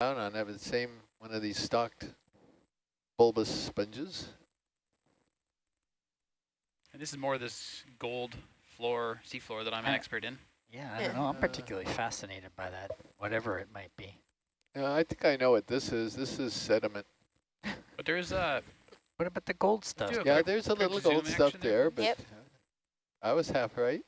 down on have the same one of these stocked bulbous sponges. And this is more of this gold floor, seafloor that I'm an Uh, expert in. Yeah, I don't know. I'm particularly fascinated by that, whatever it might be. Yeah, I think I know what this is. This is sediment. But there's uh, What about the gold stuff? Yeah, there's a little gold stuff there. there, but Yep. I was half right.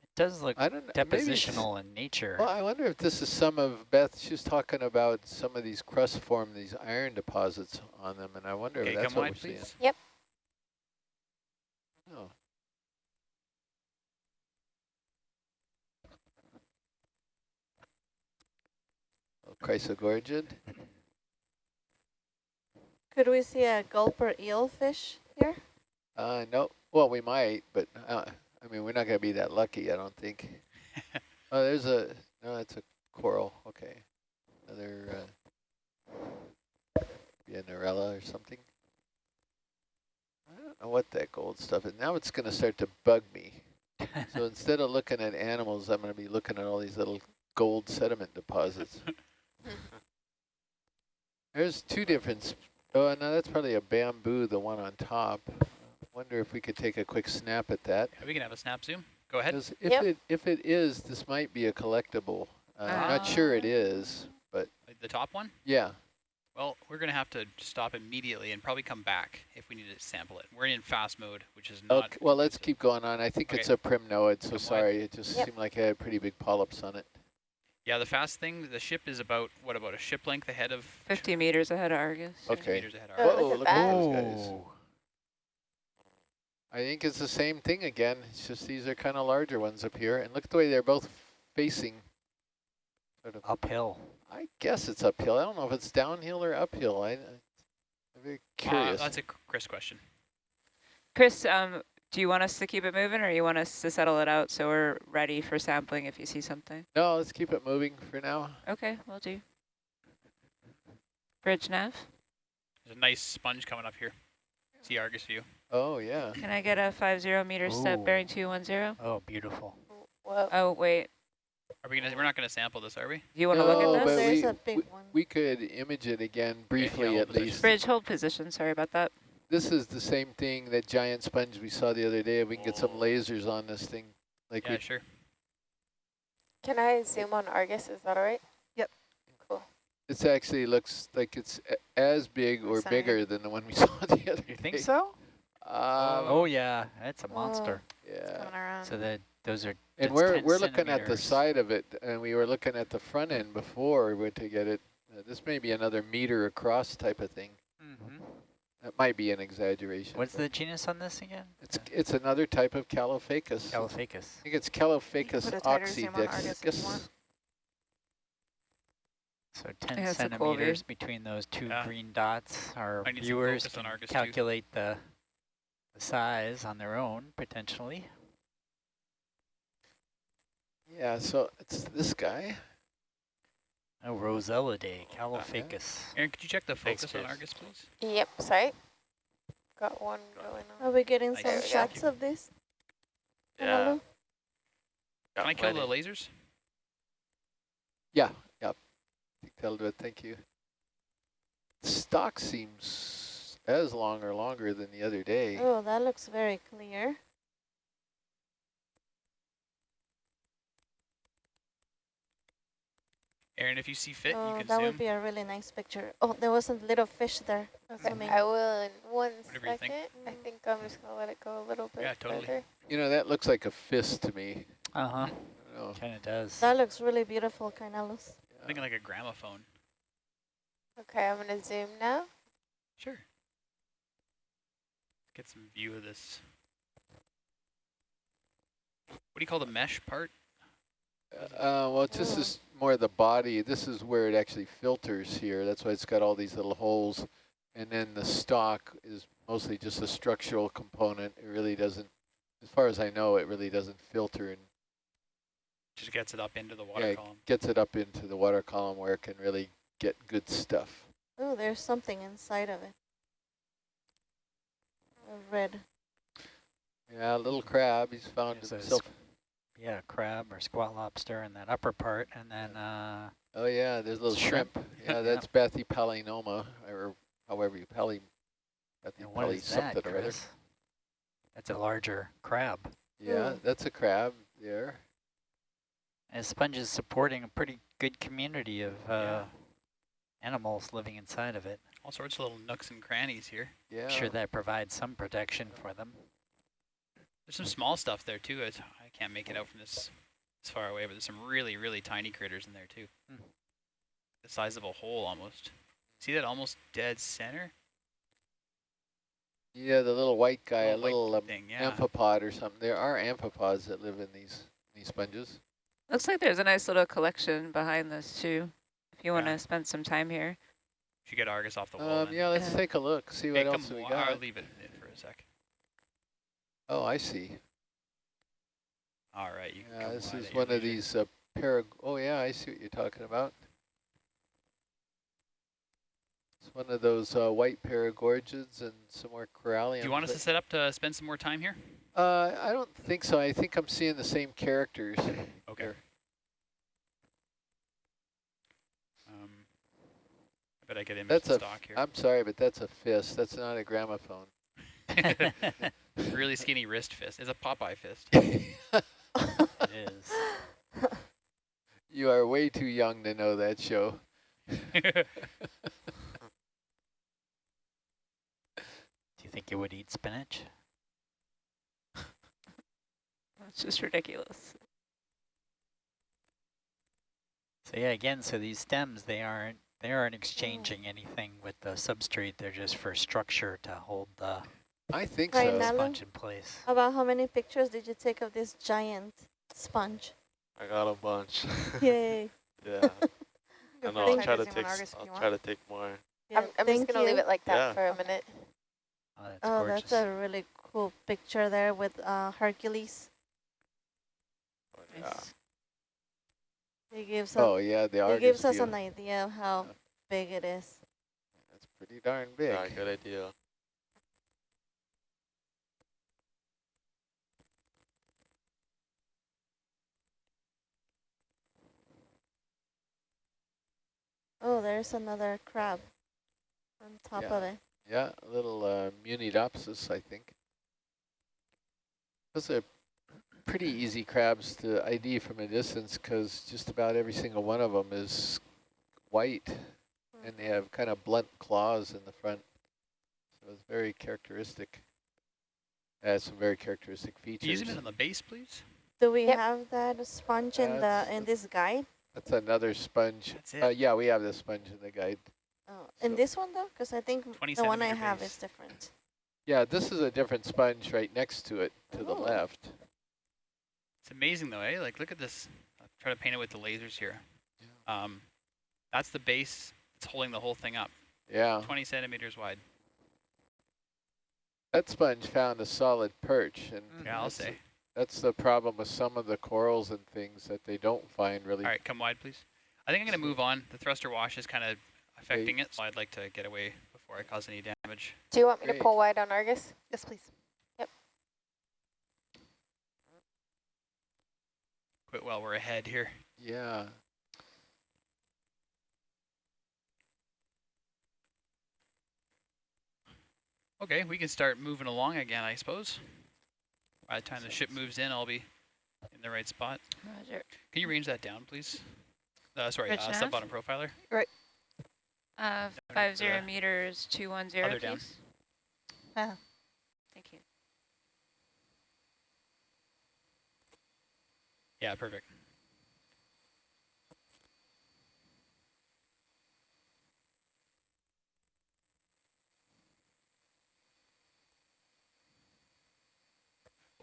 It does look I don't know. maybe depositional in nature. Well, I wonder if this is some of Beth. She was talking about some of these crust form these iron deposits on them, and I wonder okay, if that's what wide, we're seeing. Yep. Oh. Oh, Chrysogorgid. Could we see a gulper eelfish here? Uh, no. Well, we might, but uh, I mean, we're not going to be that lucky, I don't think. oh, there's a, no, that's a coral. Okay. Another, uh, be a Narella or something. I don't know what that gold stuff is. Now it's going to start to bug me. so instead of looking at animals, I'm going to be looking at all these little gold sediment deposits. There's two different, oh, no, that's probably a bamboo, the one on top. Wonder if we could take a quick snap at that. Yeah, we can have a snap zoom. Go ahead. 'Cause if Yep. it if it is, this might be a collectible. Uh, I'm not sure it is, but The top one? yeah. Well, we're going to have to stop immediately and probably come back if we need to sample it. We're in fast mode, which is not... Okay, well, let's keep going on. I think it's Okay. a primnoid, so Come wide. sorry. It just Yep. seemed like it had pretty big polyps on it. Yeah, the fast thing, the ship is about, what, about a ship length ahead of... 50 meters ahead of Argus. 50 Okay. meters ahead of Oh, our... look Whoa, at look at those guys. I think it's the same thing again. It's just these are kind of larger ones up here. And look at the way they're both facing. Sort of. Uphill. I guess it's uphill. I don't know if it's downhill or uphill. I, I'm very curious. Uh, that's a Chris question. Chris, um, do you want us to keep it moving or you want us to settle it out so we're ready for sampling if you see something? no, let's keep it moving for now. Okay, we'll do. Bridge nav. There's a nice sponge coming up here. See Argus view. Oh, yeah. Can I get a 50 meter step bearing 210? Oh, beautiful. Whoa. Oh, wait. Are we gonna? We're not gonna sample this, are we? Do you want to No, look at but this? There's we- a big we, one. We could image it again briefly hold at position. least. Bridge hold position. Sorry about that. This is the same thing, that giant sponge we saw the other day. If we can get some lasers on this thing. like Yeah, we sure. Can I zoom on Argus? Is that all right? Yep. Cool. This actually looks like it's as big or Sorry. bigger than the one we saw the other day. You day. think so? Um, oh, yeah. That's a monster. yeah. Coming. So that those are And we're we're looking at the side of it, and we were looking at the front end before we went to get it. Uh, this may be another meter across type of thing. Mhm. That might be an exaggeration. What's the genus on this again? It's it's another type of Caulophacus. Caulophacus. I think it's Caulophacus put a tighter zoom on Argus if you oxydexicus. So 10 has a cool centimeters between those two Yeah. green dots. Our I need some viewers can Argus too. calculate the, the size on their own, potentially. Yeah, so it's this guy. Oh, Rossellidae, oh, Caulophacus. Aaron, could you check the Thanks, focus on Argus, please? Yep, sorry. Got one going on. Are we getting Nice. some There we go. shots of this? Yeah. Hello? Can I kill the lasers? Yeah, yeah. I that'll do it. Thank you. Stock seems as long or longer than the other day. Oh, that looks very clear. Aaron, if you see fit, you Oh, can that zoom. would be a really nice picture. Oh, there was a little fish there. Okay, Zooming. I will in one Whatever second. think. I think I'm just gonna let it go a little bit Yeah, totally. further. You know, that looks like a fist to me. Uh-huh. I don't know. Kind of does. That looks really beautiful, Carnelos. I'm thinking like a gramophone. Okay, I'm gonna zoom now. Sure. Get some view of this. What do you call the mesh part? Uh, well, this is more the body. This is where it actually filters here. That's why it's got all these little holes. And then the stock is mostly just a structural component. It really doesn't, as far as I know, it really doesn't filter and Just gets it up into the water yeah, column. gets it up into the water column where it can really get good stuff. Oh, there's something inside of it. A red. Yeah, little crab. He's found There's a himself. yeah, crab or squat lobster in that upper part, and then uh, Oh yeah, there's a little Shrimp. shrimp. Yeah, Yeah. that's Bathypalaemonella, or however you pally, and what Bathypalli that, or other. Chris? That's a larger crab. Yeah, Hmm. that's a crab there. And sponge is supporting a pretty good community of uh, Yeah. animals living inside of it. All sorts of little nooks and crannies here. Yeah. Sure that provides some protection for them. There's some small stuff there too. It's, I can't make it out from this this far away, but there's some really, really tiny critters in there too. Hmm. The size of a hole almost. See that almost dead center? Yeah, the little white guy, a Little white little um, thing, yeah. amphipod or something. There are amphipods that live in these these sponges. Looks like there's a nice little collection behind this too, if you want to spend some time here. Should get Argus off the wall. Um, yeah, let's Yeah. take a look, see what else we got. I'll leave it in for a sec. Oh, I see. All right, you Yeah, this is one of these uh, parag. Oh yeah, I see what you're talking about. It's one of those uh, white paragorgiids and some more coralliums. Do you want us to set up to spend some more time here? Uh, I don't think so. I think I'm seeing the same characters. Okay. here. I I get image That's a. stock here. I'm sorry, but that's a fist. That's not a gramophone. really skinny wrist fist. It's a Popeye fist. It is. you are way too young to know that show. Do you think you would eat spinach? That's just ridiculous. So yeah, again, so these stems, they aren't they aren't exchanging anything with the substrate. They're just for structure to hold the I think Right so. now- sponge in place. About how many pictures did you take of this giant sponge? I got a bunch. Yay. yeah. Feel I know, I'll try to take. Argus s- if I'll try to take more. Yeah, I'm, I'm just going to leave it like that Yeah. for a minute. Oh, that's Oh, that's a really cool picture there with uh, Hercules. But yeah. Nice. It gives, Oh us, yeah, the it gives us view. an idea of how Yeah. big it is. That's pretty darn big. Yeah, good idea. Oh, there's another crab on top Yeah. of it. Yeah, a little uh, Munidopsis, I think. Those are pretty easy crabs to ID from a distance because just about every single one of them is white and they have kind of blunt claws in the front. So it's very characteristic. Has some very characteristic Can you features. zoom in on the base, please? Do we Yep. have that sponge in the in this guide? That's another sponge. That's it. Uh, yeah, we have the sponge in the guide. Oh, in So- this one though, because I think the one I centimeter have is different. Yeah, this is a different sponge right next to it, to the Oh. left. It's amazing though, eh? Like, look at this. I'll try to paint it with the lasers here. Um, that's the base. It's holding the whole thing up. Yeah. 20 centimeters wide. That sponge found a solid perch, and Yeah, I'll that's, say. that's the problem with some of the corals and things that they don't find really. All right, come wide, please. I think I'm going to move on. The thruster wash is kind of affecting it, so I'd like to get away before I cause any damage. Do you want me Great. to pull wide on Argus? Yes, please. Quit while we're ahead here. Yeah. Okay, we can start moving along again, I suppose. By the time the ship moves in, I'll be in the right spot. Roger. Can you range that down, please? Uh, sorry, Rich uh, nav? sub bottom profiler. Right. Uh, to five zero meters, two one zero, other down. please. Ah. Thank you. Yeah, perfect.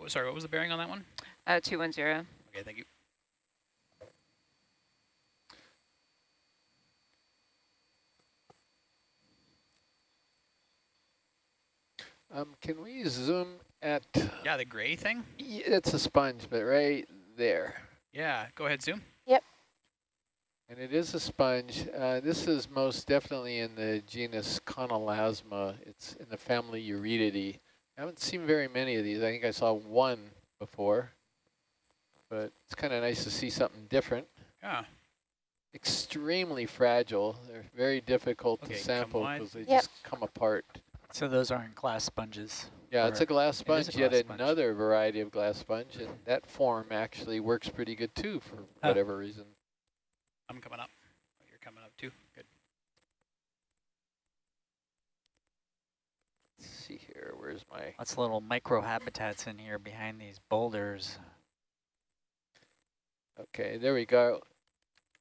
Oh, sorry, what was the bearing on that one? Uh, two one zero. Okay, thank you. Um, can we zoom at? Yeah, the gray thing? Y- It's a sponge, but right there. Yeah, go ahead, zoom. Yep. And it is a sponge. Uh, this is most definitely in the genus Chonelasma. It's in the family Euretidae. I haven't seen very many of these. I think I saw one before. but it's kind of nice to see something different. Yeah. Extremely fragile. They're very difficult Okay, to sample because they Yep. just come apart. So those aren't glass sponges. Yeah, it's a glass it is a sponge, yet glass sponge. another variety of glass sponge, and that form actually works pretty good too for Huh. whatever reason. I'm coming up. Oh, you're coming up too. Good. Let's see here, where's my, Lots of little microhabitats in here behind these boulders. okay, there we go.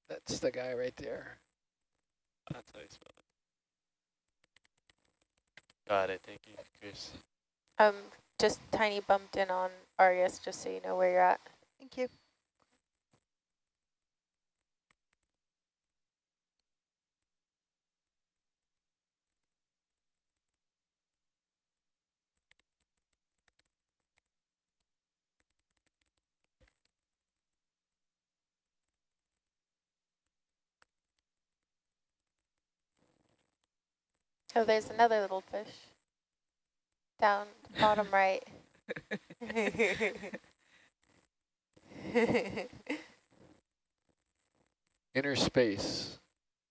That's the guy right there. That's how you spell it. Got it. Thank you, Chris. Um, just tiny bumped in on Argus, just so you know where you're at. Thank you. Oh, there's another little fish. Down bottom right. Inner space,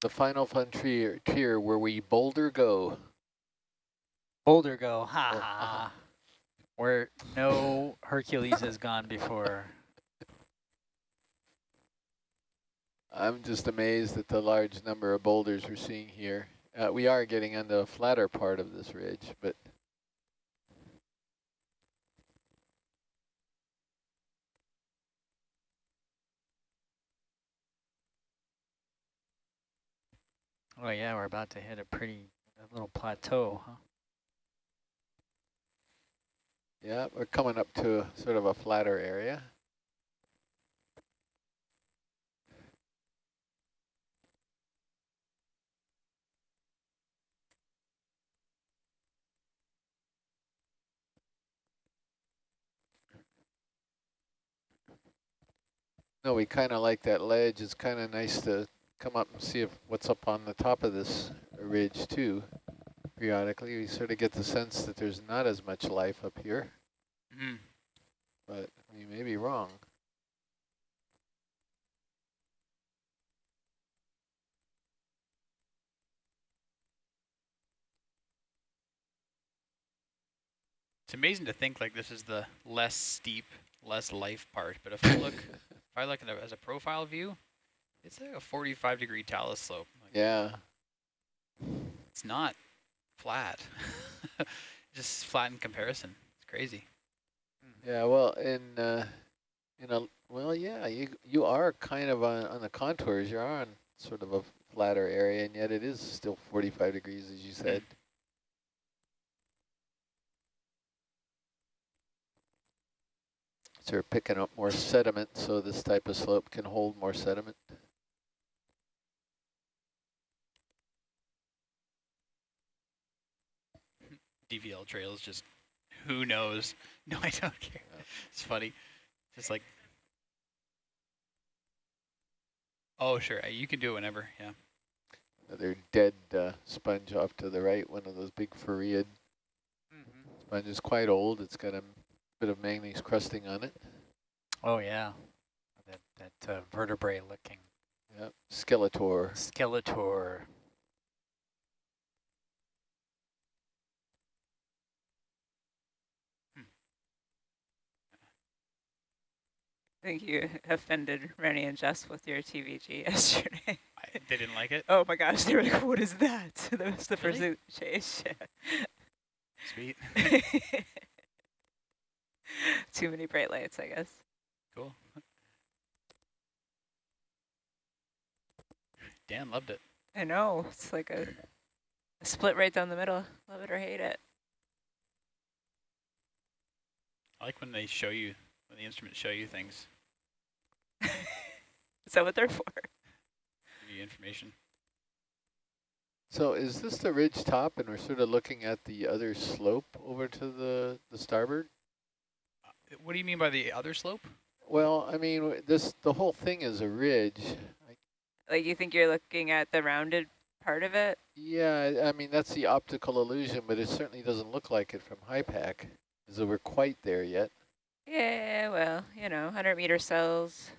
the final frontier tier where we boulder go. Boulder go, ha Oh, ha. uh-huh. Where no Hercules has gone before. I'm just amazed at the large number of boulders we're seeing here. Uh, we are getting on the flatter part of this ridge, but Oh yeah, we're about to hit a pretty a little plateau, huh? yeah, we're coming up to sort of a flatter area. No, we kind of like that ledge. It's kind of nice to come up and see if what's up on the top of this ridge too. Periodically, we sort of get the sense that there's not as much life up here, Mm. but we may be wrong. It's amazing to think like this is the less steep, less life part. But if I look, if I look at it as a profile view, it's like a 45 degree talus slope. Like, Yeah, It's not flat. Just flat in comparison. It's crazy. yeah. Well, in uh, in a well, yeah, you you are kind of on on the contours. You're on sort of a flatter area, and yet it is still 45 degrees, as you said. So we're picking up more sediment, so this type of slope can hold more sediment. DVL trails just, who knows? No, I don't care. It's funny. Just like, oh, sure. uh, You can do it whenever. Yeah. Another dead uh, sponge off to the right, one of those big foria. Sponge is quite old. It's got a bit of manganese crusting on it. Oh yeah, that that uh, vertebrae looking Yep, Skeletor. skeletor. I think you offended Rennie and Jess with your TVG yesterday. I, they didn't like it. oh my gosh, they were like, what is that? that was the first Really? thing chase. Sweet. Too many bright lights, I guess. Cool. Dan loved it. I know, it's like a, a split right down the middle. Love it or hate it. I like when they show you, when the instruments show you things, Is that what they're for? give you information. So is this the ridge top, and we're sort of looking at the other slope over to the, the starboard? Uh, What do you mean by the other slope? Well, I mean, this the whole thing is a ridge. I, Like you think you're looking at the rounded part of it? yeah, I- I mean, that's the optical illusion, but it certainly doesn't look like it from HYPACK, as though we're quite there yet. Yeah, well, you know, 100 meter cells,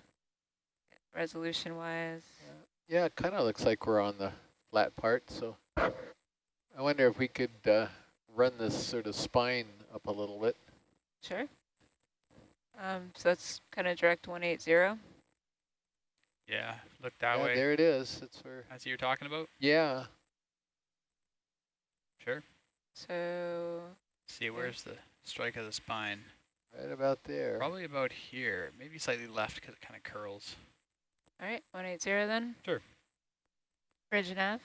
resolution wise. Yeah, it kind of looks like we're on the flat part, so I wonder if we could uh, run this sort of spine up a little bit. Sure. Um, so that's kind of direct 180. Yeah, look that yeah, way. there it is. That's where. That's what you're talking about? Yeah, Sure. So See, where's the strike of the spine? right about there. Probably about here, maybe slightly left because it kind of curls. All right, 180 then? Sure. Bridge nav.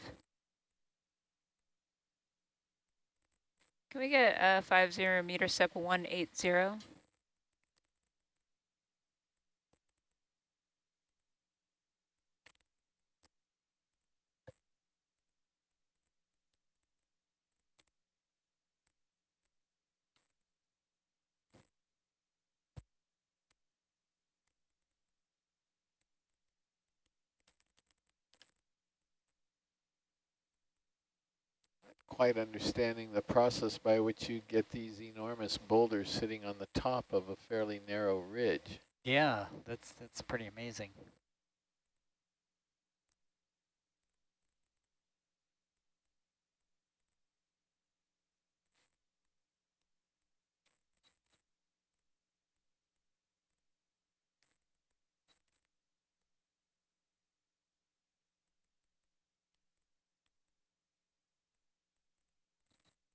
Can we get a 50 meter step 180? Quite understanding the process by which you get these enormous boulders sitting on the top of a fairly narrow ridge. Yeah, that's that's pretty amazing.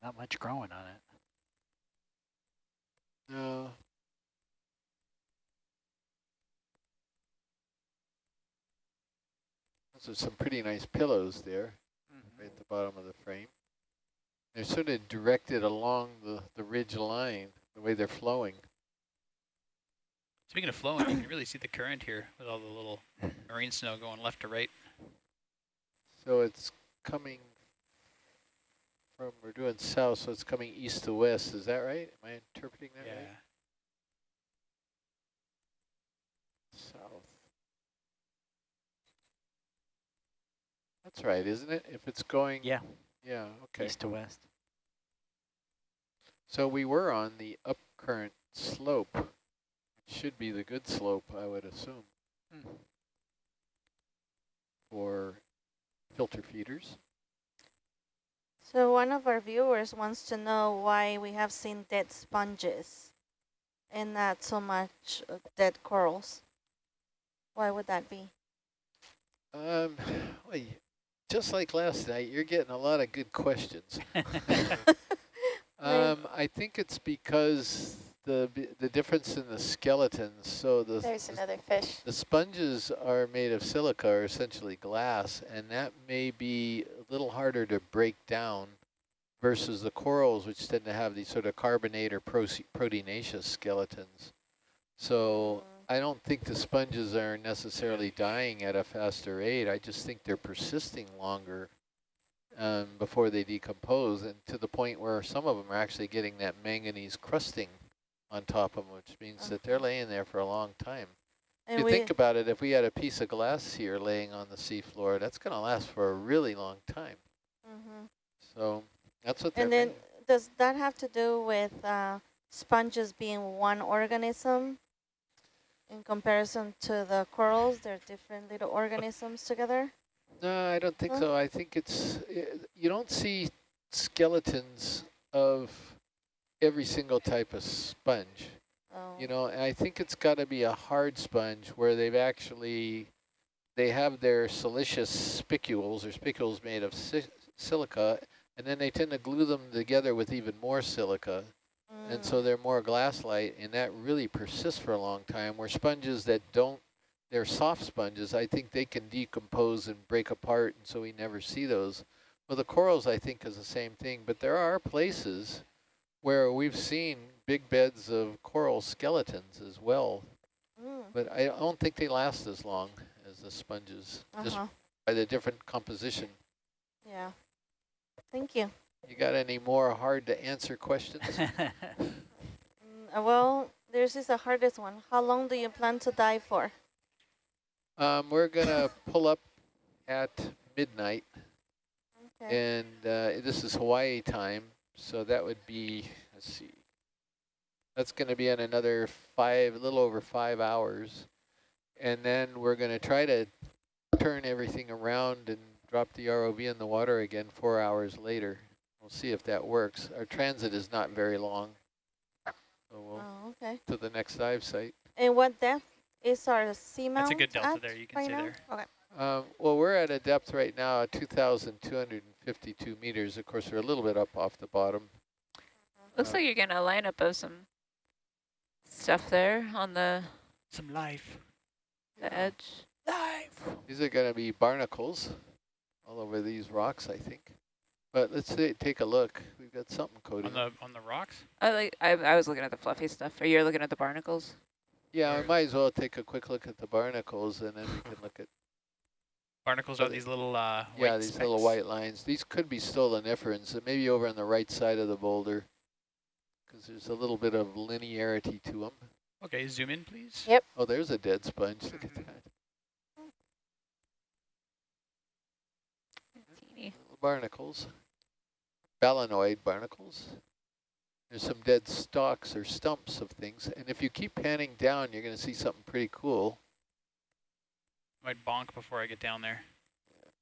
Not much growing on it. No. Those are some pretty nice pillows there, mm-hmm. right at the bottom of the frame. They're sort of directed along the, the ridge line, the way they're flowing. Speaking of flowing, you can really see the current here with all the little marine snow going left to right. So it's coming from, we're doing south, so it's coming east to west. Is that right? Am I interpreting that right? Yeah. right? South. That's right, isn't it? If it's going, Yeah, yeah, okay. east to west. So we were on the up current slope. It should be the good slope, I would assume, Hmm. for filter feeders. So one of our viewers wants to know why we have seen dead sponges and not so much dead corals. Why would that be? Um, well, just like last night, you're getting a lot of good questions. Um, I think it's because the the difference in the skeletons. So the There's the, another fish. the sponges are made of silica, or essentially glass, and that may be a little harder to break down versus the corals, which tend to have these sort of carbonate or proteinaceous skeletons. So I don't think the sponges are necessarily dying at a faster rate. I just think they're persisting longer um, before they decompose, and to the point where some of them are actually getting that manganese crusting on top of them, which means that they're laying there for a long time. If you think about it, if we had a piece of glass here laying on the seafloor, that's going to last for a really long time. Mhm. So that's what they're And then made. does that have to do with uh, sponges being one organism in comparison to the corals? They're different little organisms together? No, I don't think Huh? so. I think it's, uh, you don't see skeletons of every single type of sponge. Oh. You know, and I think it's got to be a hard sponge where they've actually, they have their siliceous spicules or spicules made of si silica, and then they tend to glue them together with even more silica. And so Mm. they're more glass-like, and that really persists for a long time, where sponges that don't, they're soft sponges, I think they can decompose and break apart, and so we never see those. Well, the corals, I think, is the same thing, but there are places where we've seen big beds of coral skeletons as well, Mm. but I don't think they last as long as the sponges, just Uh-huh. by the different composition. Yeah. Thank you. You got any more hard-to-answer questions? Mm, uh, well, this is the hardest one. How long do you plan to dive for? Um, we're gonna pull up at midnight, Okay. and uh, this is Hawaii time, so that would be, let's see, That's going to be in another five, a little over five hours. And then we're going to try to turn everything around and drop the ROV in the water again four hours later. We'll see if that works. Our transit is not very long. So we'll Oh, okay. to the next dive site. And what depth is our seamount That's a good delta there, you can right see now? there. Okay. Um, well, we're at a depth right now of 2,252 meters. Of course, we're a little bit up off the bottom. Looks Uh, like you're getting a lineup of some stuff there on the, Some life. the edge. Life! These are going to be barnacles all over these rocks, I think. But let's see, take a look. We've got something Cody. On the on the rocks? I like. I, I was looking at the fluffy stuff. Are you looking at the barnacles? Yeah, I Or- might as well take a quick look at the barnacles and then we can look at, Barnacles are these little uh, yeah, white these little white lines. These could be stoloniferans, so maybe over on the right side of the boulder because there's a little bit of linearity to them. Okay, zoom in, please. Yep. Oh, there's a dead sponge. Look at Mhm. that. Barnacles, balanoid barnacles. There's some dead stalks or stumps of things. And if you keep panning down, you're going to see something pretty cool. Might bonk before I get down there.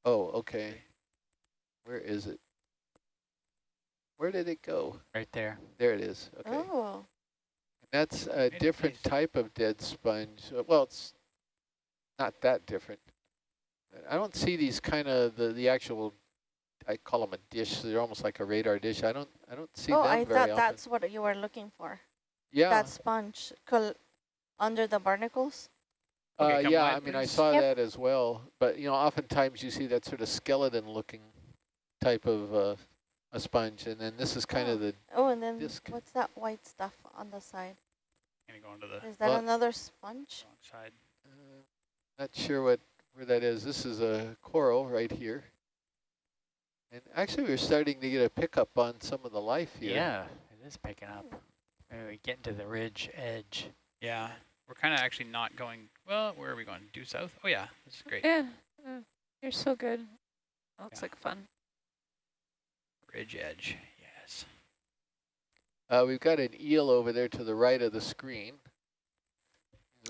Oh, okay. Where is it? Where did it go? Right there. There it is. Okay. Oh, That's a it different type of dead sponge. Uh, Well, it's not that different. I don't see these kind of the the actual. I call them a dish. They're almost like a radar dish. I don't. I don't see oh them I very thought often. that's what you were looking for. yeah. That sponge col under the barnacles. Okay, uh, yeah, I mean, I saw Yep. that as well. But you know, oftentimes you see that sort of skeleton-looking type of uh, a sponge, and then this is kind Oh. of the. Oh, and then Disc. what's that white stuff on the side? gonna go onto the Is that another sponge? wrong side. Uh, not sure what where that is. This is a coral right here. And actually, we're starting to get a pickup on some of the life here. Yeah, it is picking up. Maybe we get into the ridge edge. Yeah, we're kind of actually not going. Well, where are we going? Due south? Oh yeah, this is great. Yeah. uh, You're so good. That Looks Yeah. like fun. Ridge edge. Yes. Uh, we've got an eel over there to the right of the screen.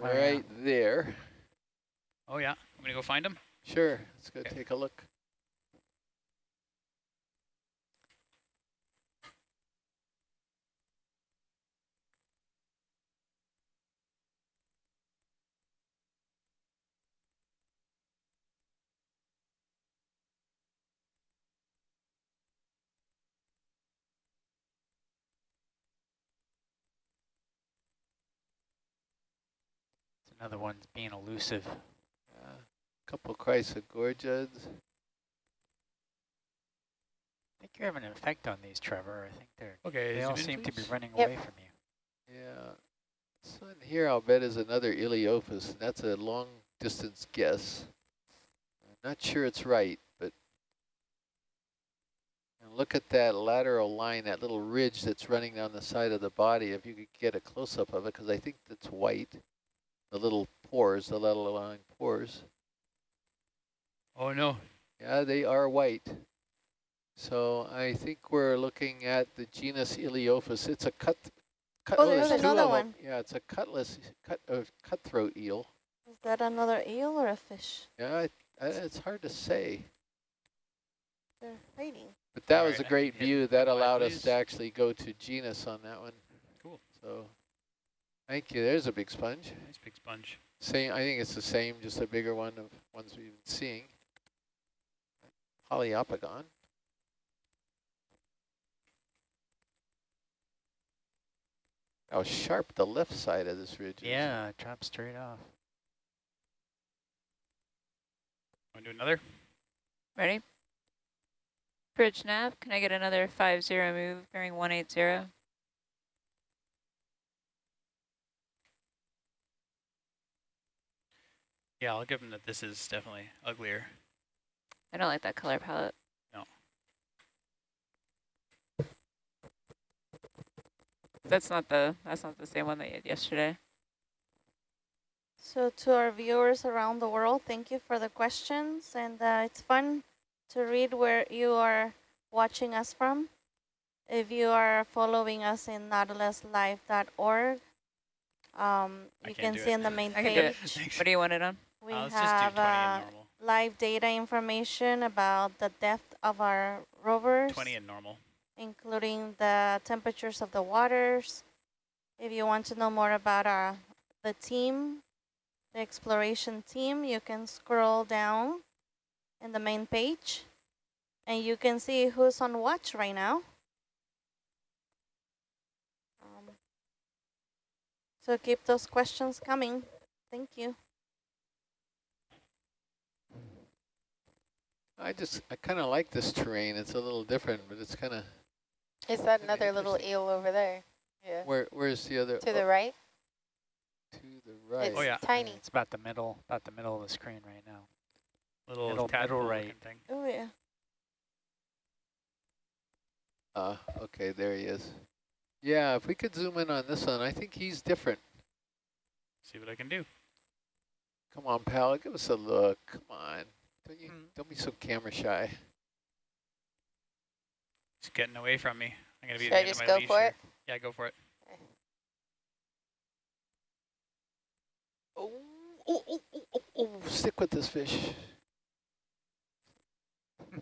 Oh, yeah. Right there. Oh yeah, I'm gonna go find him. Sure, let's go Okay. take a look. Another one's being elusive. Uh, couple chrysogorgids. I think you're having an effect on these, Trevor. I think they're Okay. they zoom all in, seem to be running Yep. away from you. Yeah. This one here, I'll bet, is another Ilyophis. and That's a long distance guess. I'm not sure it's right, but and look at that lateral line, that little ridge that's running down the side of the body. If you could get a close up of it, because I think that's white. The little pores, the little line pores. Oh no. Yeah, they are white. So I think we're looking at the genus Ilyophis. It's a cut. cut Oh, there's another of 'em. one. Yeah, it's a cutlass, cut, uh, cutthroat eel. Is that another eel or a fish? Yeah, I, I, it's hard to say. They're hiding. But that All was right, a I great view. That allowed us to actually go to genus on that one. Cool. So Thank you. There's a big sponge. Nice big sponge. Same. I think it's the same, just a bigger one of ones we've been seeing. Poliopogon. How sharp the left side of this ridge Yeah, it drops straight off. Want to do another? Ready? Bridge nav, can I get another 5-0 move bearing 180? Yeah, I'll give him that. This is definitely uglier. I don't like that color palette. No. That's not the that's not the same one that you had yesterday. So to our viewers around the world, thank you for the questions. And uh, it's fun to read where you are watching us from. If you are following us in nautiluslive.org, um, you can't can do see it. on the main I can do it. page, What do you want it on? We Uh, have do 20 uh, live data information about the depth of our rovers, 20 and normal. including the temperatures of the waters. If you want to know more about our the team, the exploration team, you can scroll down in the main page and you can see who's on watch right now. Um, so keep those questions coming. Thank you. I just, I kind of like this terrain. It's a little different, but it's kind of, Is that another little eel over there? Yeah. where, where's the other? To oh, the right? To the right. Oh, yeah. Tiny. It's about the middle, about the middle of the screen right now. Little Middle- tadpole middle looking right. thing. Oh yeah. Uh, okay, there he is. Yeah, if we could zoom in on this one, I think he's different. See what I can do. Come on, pal, give us a look. Come on. Don't you, Hmm. don't be so camera shy. He's getting away from me. I'm gonna be Should at I the end just of my go for here. it? Yeah, go for it. Oh, oh, oh, oh, oh, oh, stick with this fish.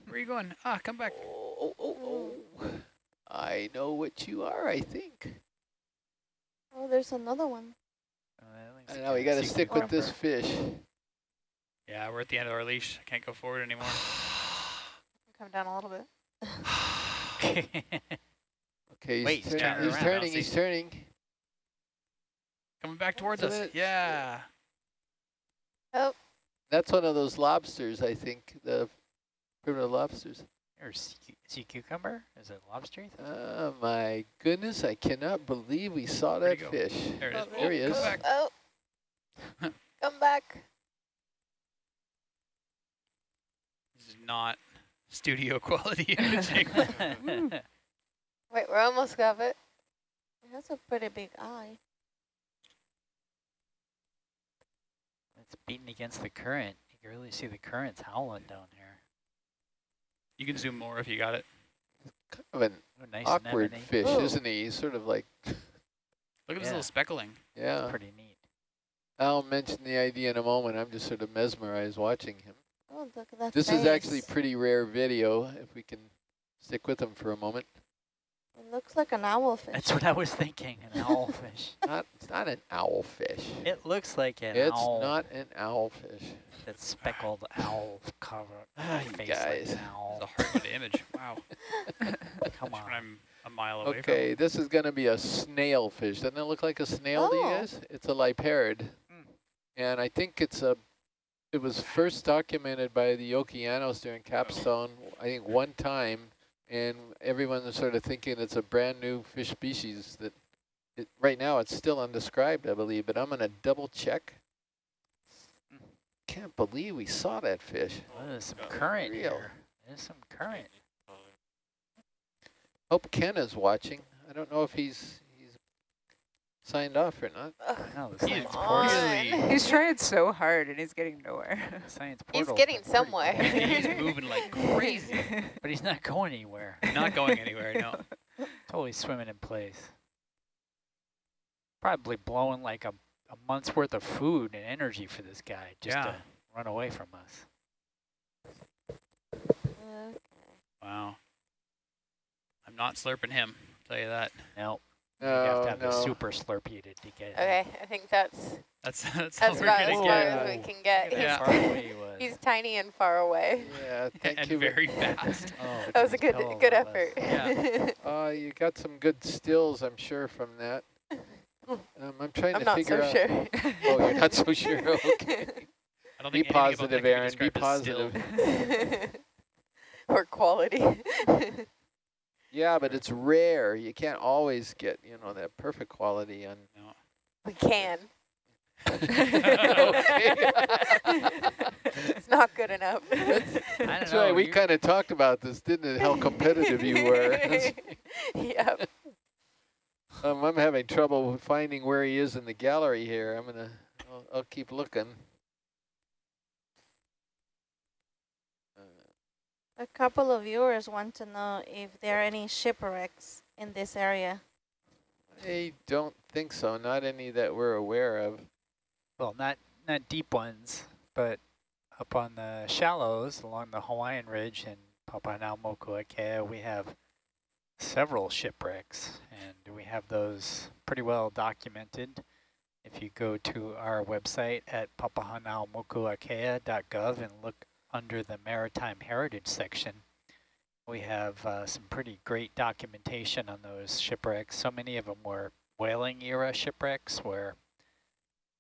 Where are you going? Ah, come back. Oh, oh, oh, oh. I know what you are, I think. Oh, there's another one. Uh, I know, we got to stick with this fish. Yeah, we're at the end of our leash. I can't go forward anymore. Come down a little bit. Okay, he's, Wait, he's turn- turning he's around. turning, he's turning. Coming back towards So us. that- Yeah. Oh. That's one of those lobsters, I think, the primitive lobsters. or sea, sea cucumber? Is it lobster? Oh my goodness, I cannot believe we saw Where'd that fish. There it is. Oh, there he Oh, is. Come back. Oh. Come back. This is not studio quality imaging. Wait, we're almost got it. It has a pretty big eye. it's beating against the current. You can really see the currents howling down here. you can zoom more if you got it. Kind of an Oh, nice awkward anemone. fish, Ooh. isn't he? He's sort of like, Look at this Yeah. little speckling. yeah. Pretty neat. I'll mention the idea in a moment. I'm just sort of mesmerized watching him. Oh, look at that This is actually face. pretty rare video, if we can stick with them for a moment. It looks like an owlfish. That's what I was thinking, an owlfish. Not, it's not an owlfish. It looks like an It's owl. not an owlfish. That speckled owl cover Ah, face you like guys. an It's owl. a hard one to image. Wow. Come on. I'm a mile away Okay, this is going to be a snail fish. Doesn't it look like a snail to you Oh. guys? It's a liparid. Mm. And I think it's a, it was first documented by the Okeanos during Capstone, I think one time, and everyone was sort of thinking it's a brand new fish species that, it, right now it's still undescribed, I believe, but I'm going to double check. Can't believe we saw that fish. Oh, there's some current real. here. There's some current. Hope Ken is watching. I don't know if he's signed off or not. Ugh, No, the He is science portal. on. He's trying so hard and he's getting nowhere. The science He's getting somewhere. He's moving like crazy. but he's not going anywhere. Not going anywhere, no. Totally swimming in place. Probably blowing like a, a month's worth of food and energy for this guy just Yeah. to run away from us. Okay. Wow. I'm not slurping him, I'll tell you that. No, No, you have to have no. the super slurpee to, to get it. Okay, I think that's That's that's, that's all about gonna as far get. as we can get. Look at Yeah. how far away he was. He's tiny and far away. Yeah, thank and you. very fast. Oh, That was a good good effort. Yeah. Uh, you got some good stills, I'm sure, from that. Um, I'm trying I'm to not figure so out. sure. Oh, you're not so sure. Okay. I don't Be think anything about that positive, Aaron. Be described as still. positive. or quality. Yeah, but it's rare. You can't always get, you know, that perfect quality on. No. we can. It's not good enough. I don't That's know. right. We kind of talked about this, didn't it? How competitive you were. yep. um, I'm having trouble finding where he is in the gallery here. I'm gonna. I'll, I'll keep looking. A couple of viewers want to know if there are any shipwrecks in this area. I don't think so. Not any that we're aware of. Well, not not deep ones, but up on the shallows along the Hawaiian Ridge and Papahanaumokuakea, we have several shipwrecks, and we have those pretty well documented. If you go to our website at papahanaumokuakea.gov and look under the Maritime Heritage section, we have uh, some pretty great documentation on those shipwrecks. So many of them were whaling era shipwrecks where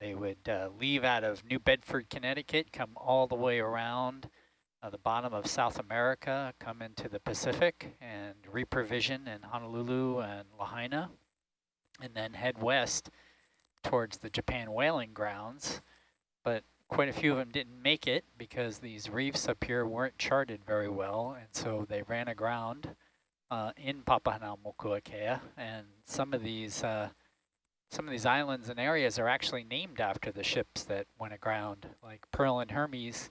they would uh, leave out of New Bedford, Connecticut, come all the way around uh, the bottom of South America, come into the Pacific and reprovision in Honolulu and Lahaina, and then head west towards the Japan whaling grounds. But quite a few of them didn't make it because these reefs up here weren't charted very well, and so they ran aground uh, in Papahanaumokuakea, and some of these uh, some of these islands and areas are actually named after the ships that went aground, like Pearl and Hermes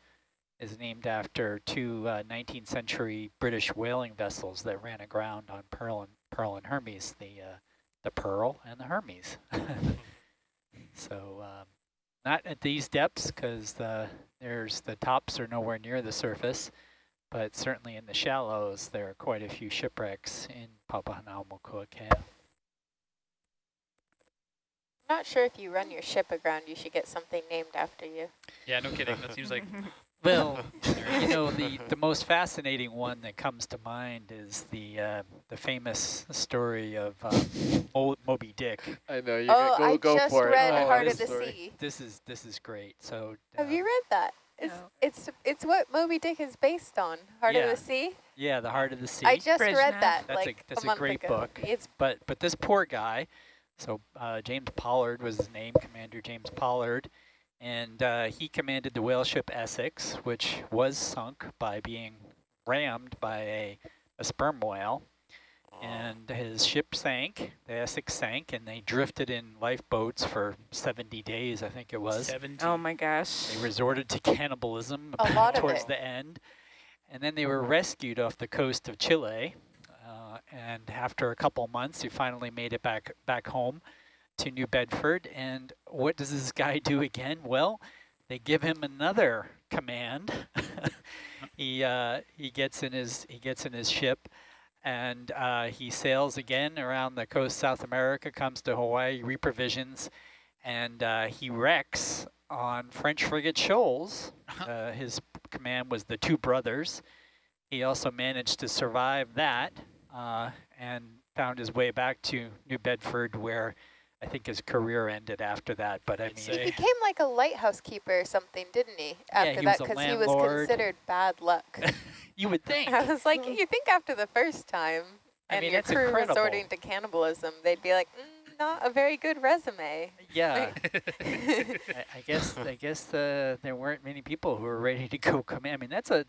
is named after two uh, 19th century British whaling vessels that ran aground on Pearl and Pearl and Hermes, the uh, the Pearl and the Hermes. so um, not at these depths because the there's the tops are nowhere near the surface, but certainly in the shallows there are quite a few shipwrecks in Papahanaumokuakea. I'm not sure if you run your ship aground, you should get something named after you. Yeah, no kidding. That seems like Well, you know, the, the most fascinating one that comes to mind is the uh, the famous story of um, Mo Moby Dick. I know you oh, go I go just for read it. Oh, Heart this of the story. Sea. This is this is great. So Have uh, you read that? It's No. it's it's what Moby Dick is based on. Heart Yeah. of the Sea. Yeah, the Heart of the Sea. I just Bridge read that That's a- that's a month great ago. book. It's but but this poor guy, so uh, James Pollard was his name, Commander James Pollard, and uh, he commanded the whale ship Essex, which was sunk by being rammed by a, a sperm whale. And his ship sank, the Essex sank, and they drifted in lifeboats for 70 days, I think it was. 17. Oh my gosh. They resorted to cannibalism A lot towards it. the end. And then they were rescued off the coast of Chile. Uh, and after a couple months, he finally made it back back home to New Bedford. And what does this guy do again? Well, they give him another command. he uh, he gets in his he gets in his ship, and uh, he sails again around the coast South America, comes to Hawaii, reprovisions, and uh, he wrecks on French frigate Shoals. Uh, his command was the Two Brothers. He also managed to survive that uh, and found his way back to New Bedford, where I think his career ended after that. But I mean, he became like a lighthouse keeper or something, didn't he? After he that, because he was considered bad luck. you would think. I was like, you think after the first time I and mean, your it's crew incredible. resorting to cannibalism, they'd be like, mm, not a very good resume. Yeah, I, I guess I guess uh, there weren't many people who were ready to go command. I mean, that's a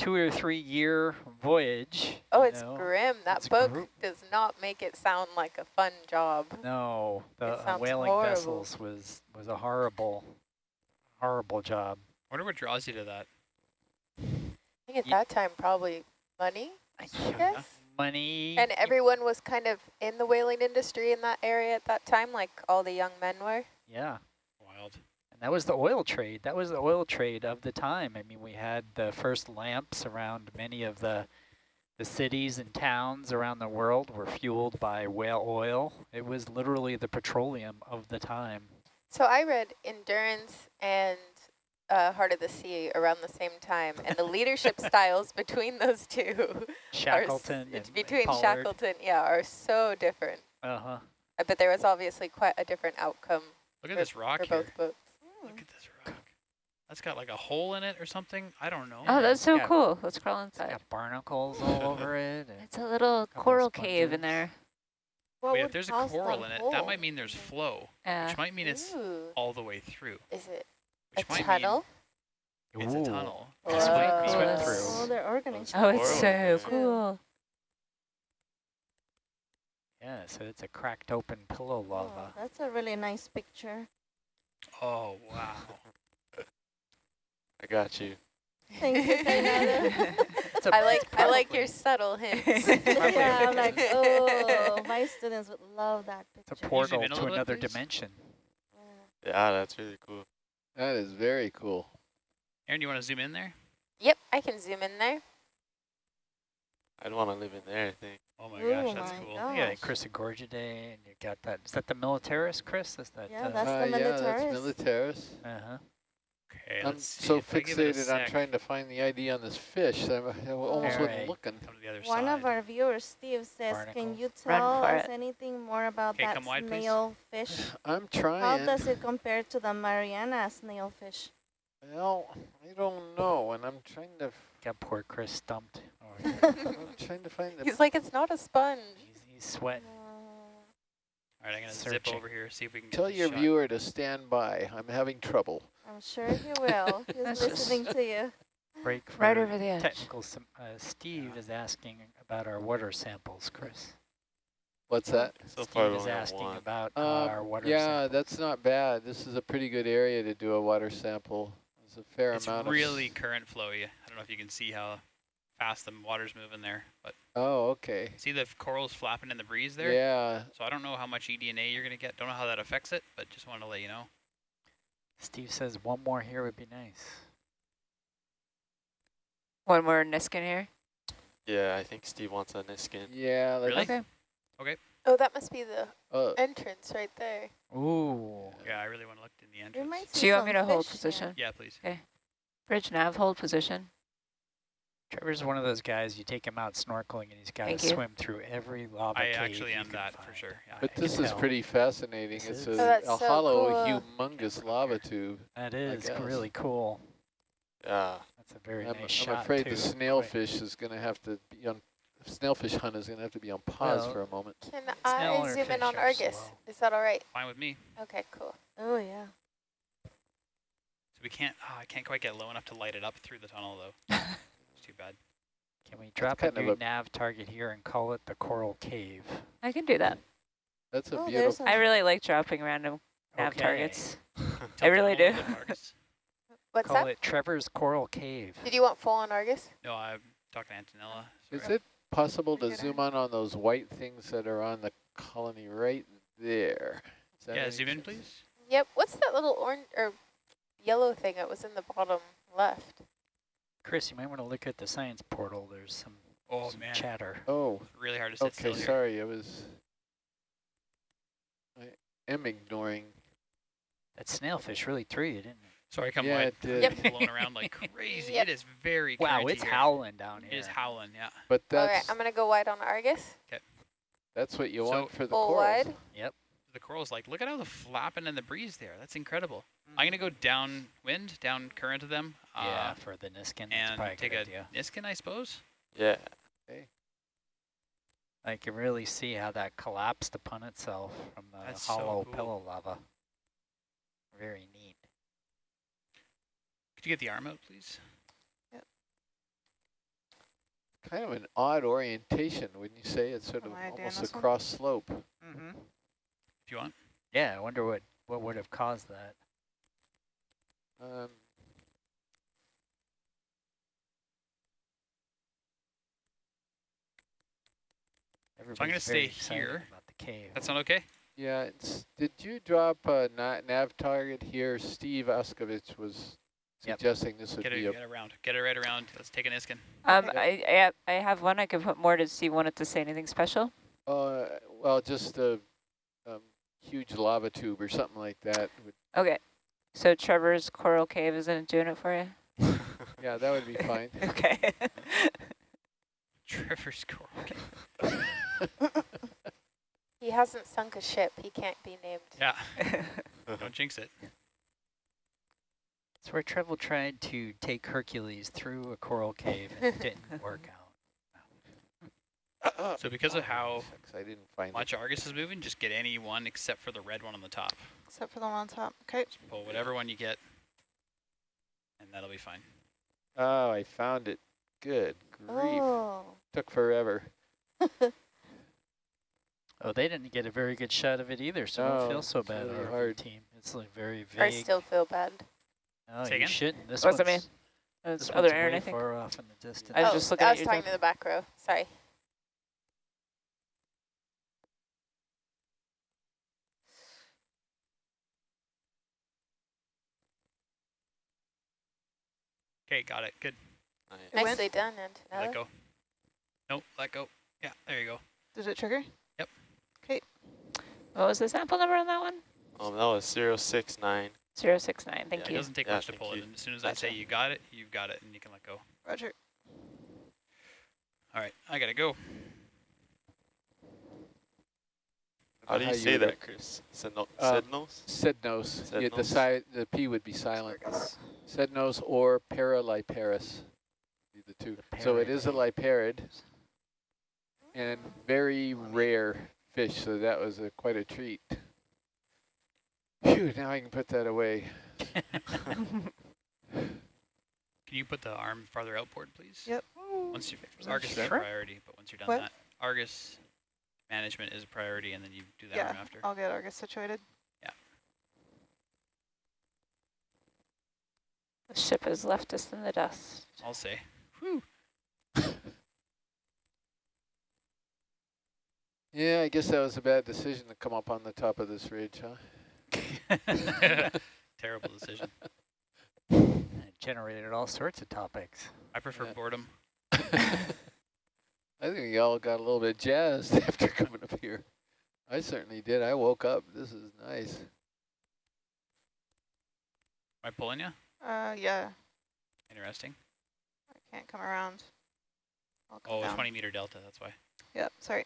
two or three year voyage. Oh, it's know. grim. That It's book gr- does not make it sound like a fun job. No, the It uh, whaling horrible. vessels was was a horrible, horrible job. I wonder what draws you to that. I think at Ye- that time, probably money, I guess. Money. And everyone was kind of in the whaling industry in that area at that time, like all the young men were. yeah. Wild. And that was the oil trade. That was the oil trade of the time. I mean, we had the first lamps around many of the the cities and towns around the world were fueled by whale oil. It was literally the petroleum of the time. So I read Endurance and uh, Heart of the Sea around the same time, and the leadership styles between those two, Shackleton, it's and between Pollard. Shackleton, yeah, are so different. Uh-huh. Uh, But there was obviously quite a different outcome Look at for, this rock for here. both boats. Look at this rock. That's got like a hole in it or something. I don't know. Oh, that's so Yeah. cool. Let's crawl It's inside. got barnacles all over it. It's a little Couple coral cave in there. What Wait, if there's a coral in it, hole? that might mean there's flow, Uh, which might mean it's all the way through. is it Which a might tunnel? mean it's a tunnel. Whoa. This might be Swim through. Oh, they're organisms. oh, it's so cool. Yeah, so it's a cracked open pillow Oh, lava. that's a really nice picture. Oh, wow. I got you. Thank you, Tainara. It's like I like your subtle hints. yeah, I'm like, oh, my students would love that picture. It's a portal to another please? dimension. Yeah. Yeah, that's really cool. That is very cool. Aaron, you want to zoom in there? Yep, I can zoom in there. I'd want to live in there, I think. Oh my Ooh, gosh, that's my cool. God. Yeah, Gosh. Chrysogorgiidae, and you got that. Is that the Militaris, Chris? Is that? Yeah, uh, that's Uh, the yeah, that's Militaris. Militaris. uh-huh. Okay, I'm let's see so I give it fixated on trying to find the ID on this fish that I I almost wasn't looking. Come to the other One side. of our viewers, Steve, says, can you tell us it. anything more about Okay, that come wide, please. snail fish? I'm trying. How does it compare to the Mariana snailfish? Well, I don't know, and I'm trying to. f- Got poor Chris stumped. I'm trying to find the. He's like, it's not a sponge. he's, he's sweating. All right, I'm gonna zip over here, see if we can Tell your shot. viewer to stand by. I'm having trouble. I'm sure he will. He's listening to you. Break Right over the edge. technical. Uh, Steve is asking about our water samples, Chris. What's that? So far, Steve we is asking one. about Um, our water yeah, samples. that's not bad. This is a pretty good area to do a water sample. There's a fair It's amount really of. current flowy. I don't know if you can see how fast the water's moving there, but Oh, okay. see the corals flapping in the breeze there? Yeah. So I don't know how much eDNA you're going to get. Don't know how that affects it, but just wanted to let you know. Steve says one more here would be nice. One more Niskin here. Yeah, I think Steve wants a Niskin. Yeah. Let's, Really? Okay. Okay. Oh, that must be the Uh, entrance right there. Ooh. Yeah, I really want to look in the We entrance. Do you want me to hold fish position? Yeah, please. Okay. Bridge nav, hold position. Trevor's one of those guys, you take him out snorkeling and he's got to you. swim through every lava I cave actually you am can that for sure. Yeah. but I this is tell. pretty fascinating. This it's is. a, Oh, a so hollow, cool. humongous lava tube. That is really cool. Yeah. That's a very I'm, nice I'm shot afraid too. the snailfish is going to have to be on. Snailfish hunt is going to have to be on pause Well, for a moment. Can Snail I or zoom in on Argus? slow. Is that all right? Fine with me. Okay, cool. Oh, yeah. So we can't, oh, I can't quite get low enough to light it up through the tunnel though. It's too bad. Can we drop a new a- nav target here and call it the Coral Cave? I can do that. That's a Oh, beautiful. I really like dropping random nav Okay. targets. I really do. little bit, What's Call that? it Trevor's Coral Cave. Did you want full on Argus? No, I'm talking to Antonella. Is it possible to zoom on on those white things that are on the colony right there? that Yeah, any zoom in, please. Yep. What's that little orange or yellow thing that was in the bottom left? Chris, you might want to look at the science portal. There's some, Oh, some man. chatter. Oh, Really hard to sit okay. still here. Sorry, I was. I am ignoring. That snailfish really threw you, didn't it? Sorry, come Yeah, wide. it did. Yep. Blowing around like crazy. Yep. It is very Wow, currenty it's here. howling down here. It is howling, yeah. But that's, All right, I'm gonna go wide on Argus. Okay. that's what you So- want for the Full corals. wide. The coral's like, look at how the flapping in the breeze there. That's incredible. Mm. I'm going to go downwind, down current of them. yeah, Uh, for the Niskin, and a take a idea. Niskin, I suppose. Yeah. I can really see how that collapsed upon itself from the That's so hollow cool. pillow lava. Very neat. Could you get the arm out, please? Yep. Kind of an odd orientation, wouldn't you say? It's sort of I almost this a cross slope. Mm-hmm. If you want. Yeah, I wonder what, what would have caused that. I'm gonna stay here. About the cave. That sound okay? yeah. It's, did you drop a nav target here? Steve Uskovich was Yep. suggesting this would Get be a get it around. Get it right around. Let's take an iskin. Um, Okay. I, I have- I have one. I can put more to see. Want it to say anything special? Uh, well, just a um, huge lava tube or something like that. Okay. So Trevor's coral cave isn't doing it for you. yeah, that would be fine. Okay. Trevor's coral. He hasn't sunk a ship. He can't be named. Yeah, don't jinx it. It's where Trevor tried to take Hercules through a coral cave and it didn't work out. Uh-uh. So because of how Shucks, I didn't find much Argus is moving, just get any one except for the red one on the top. Except for the one on top. Okay. Just pull whatever one you get, and that'll be fine. Oh, I found it. Good grief. Oh. Took forever. Oh, they didn't get a very good shot of it either, so No, don't feel so bad, really RV hard. team. It's like very vague. I still feel bad. oh, Say you again? shouldn't. This What's the one's, That's This other one's Aaron, way I think. far off in the distance. I was oh, just looking I was your talking to the back row. Sorry. Okay, got it. Good. Nice. It went? Nicely done, Let go. Nope, let go. Yeah, there you go. Did it trigger? Yep. Okay. What was the sample number on that one? Um, that was zero six nine. 069, thank It you. It doesn't take Yeah, much to thank pull it. And as soon as I say you got it, you've got it, and you can let go. Roger. All right, I gotta go. How do you How say you that, Chris? Sedno Uh, Psednos? Psednos. Yeah, the Psednos. side, the P would be silent. Psednos or Paraliparis. The two. The So it is a parrot. liparid and very rare fish. So that was a, quite a treat. Phew, now I can put that away. Can you put the arm farther outboard, please? Yep. Once you Argus is a Sure. priority, but once you're done What? that, Argus management is a priority, and then you do that Yeah, arm after. I'll get Argus situated. Yeah. The ship has left us in the dust. I'll say. Whew. Yeah, I guess that was a bad decision to come up on the top of this ridge, huh? Terrible decision. It generated all sorts of topics. I prefer Yeah. boredom. I think we all got a little bit jazzed after coming up here. I certainly did. I woke up. This is nice. Am I pulling you? Uh, yeah, Interesting. I can't come around. I'll come Oh, down. 20 meter delta, that's why. Yep, sorry.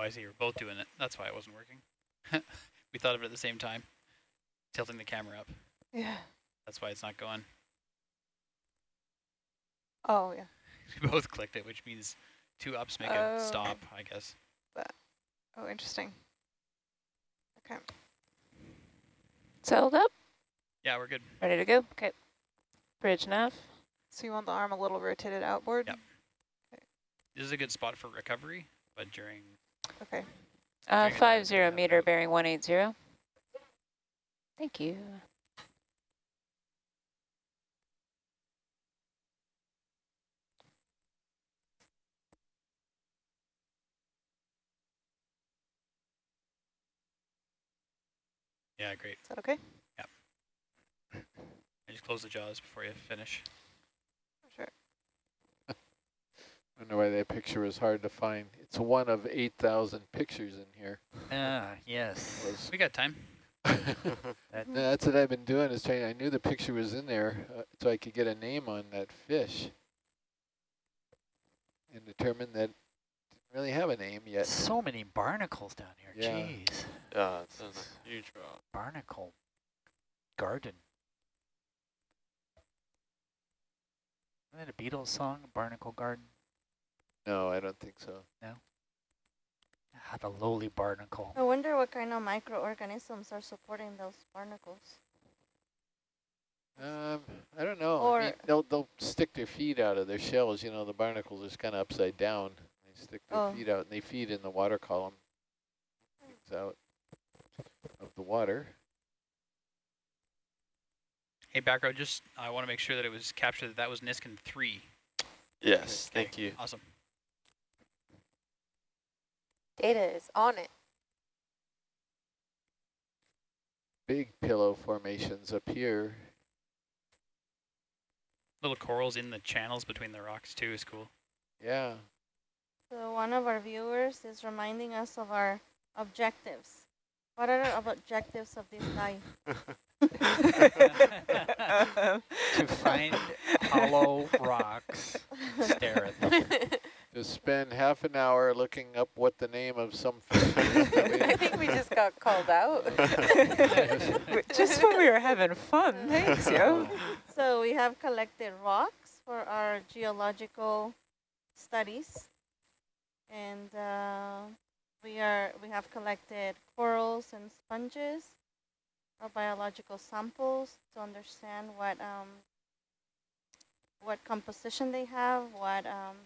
Oh, I see. You're both doing it. That's why it wasn't working. we thought of it at the same time. Tilting the camera up. Yeah. That's why it's not going. Oh, yeah. We both clicked it, which means two ups make Oh, a okay. stop, I guess. But, Oh, interesting. Okay. Settled up, Yeah, we're good. ready to go. Okay. Bridge nav. So you want the arm a little rotated outboard? Yep. This is a good spot for recovery, but during Okay. Uh, Dragon five Knight, zero yeah, meter right. bearing 180. Thank you. yeah, great. Is that okay? Yeah. I just close the jaws before you finish. Sure. I wonder why that picture was hard to find. It's one of 8,000 pictures in here. Ah, yes. Was- We got time. That, No, that's what I've been doing is trying. I knew the picture was in there, uh, so I could get a name on that fish, and determine that it didn't really have a name yet. so many barnacles down here. Yeah. Jeez. yeah, it's a huge rock. Barnacle garden. Isn't that a Beatles song, Barnacle Garden? No, I don't think so. Ah, the lowly barnacle. I wonder what kind of microorganisms are supporting those barnacles. Um, I don't know. I Or- mean, they'll they'll stick their feet out of their shells. You know, the barnacles are just kind of upside down. They stick their Oh. feet out, and they feed in the water column. Things out of the water. Hey, back row, just I want to make sure that it was captured that that was Niskin 3. Yes, Okay, thank you. Awesome. Data is on it. Big pillow formations up here. Little corals in the channels between the rocks too is cool. Yeah. So one of our viewers is reminding us of our objectives. What are our objectives of this dive? to find hollow rocks, stare at them. To spend half an hour looking up what the name of some fish is. I think we just got called out. Just when we were having fun. Thanks, yo. So we have collected rocks for our geological studies. And uh, we are we have collected corals and sponges or biological samples to understand what um, what composition they have, what um,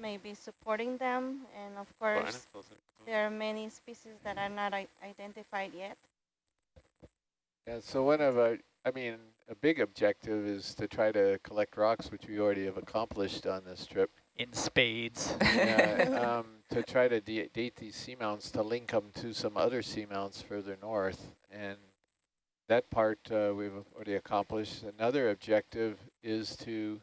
may be supporting them, and of course Barnacles are cool. there are many species that are not identified yet. Yeah, so one of our, I mean, a big objective is to try to collect rocks, which we already have accomplished on this trip. In spades. Yeah, um, to try to da- date these seamounts to link them to some other seamounts further north. And that part uh, we've already accomplished. Another objective is to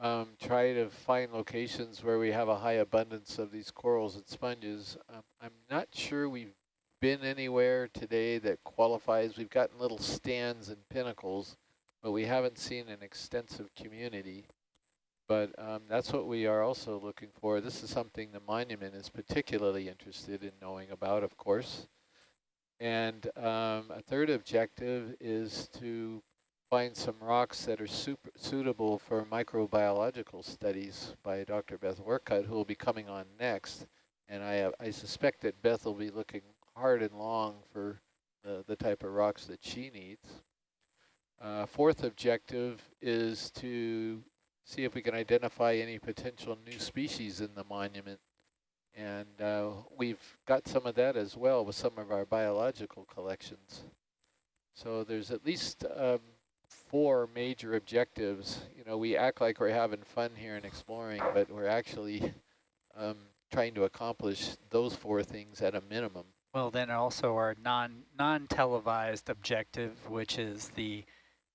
um, try to find locations where we have a high abundance of these corals and sponges. Um, I'm not sure we've been anywhere today that qualifies. We've gotten little stands and pinnacles, but we haven't seen an extensive community. But um, that's what we are also looking for. This is something the monument is particularly interested in knowing about, of course. And um, a third objective is to find some rocks that are super suitable for microbiological studies by Dr. Beth Orcutt, who will be coming on next. And I, uh, I suspect that Beth will be looking hard and long for the, the type of rocks that she needs. Uh, fourth objective is to see if we can identify any potential new species in the monument. And uh, we've got some of that as well with some of our biological collections. So there's at least um, four major objectives. You know, we act like we're having fun here and exploring, but we're actually um, trying to accomplish those four things at a minimum. Well, then also our non non-televised objective, which is the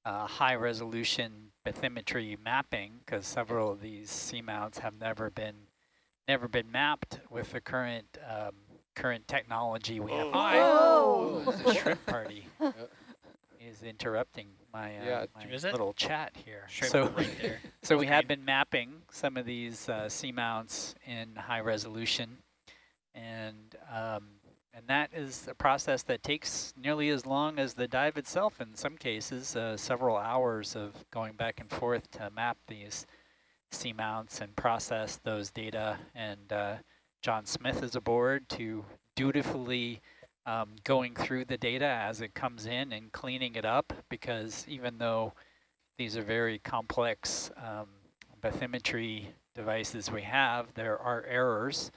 uh, high resolution bathymetry mapping, because several of these seamounts have never been never been mapped with the current um, current technology we have. Oh. Hi, Oh. the shrimp party Yep. is interrupting my, uh, Yeah, my little chat here. Shrimp so, right there. so we have been mapping some of these uh, seamounts in high resolution, and um, and that is a process that takes nearly as long as the dive itself in some cases, uh, several hours of going back and forth to map these seamounts and process those data. And uh, John Smith is aboard to dutifully um, going through the data as it comes in and cleaning it up because even though these are very complex um, bathymetry devices we have, there are errors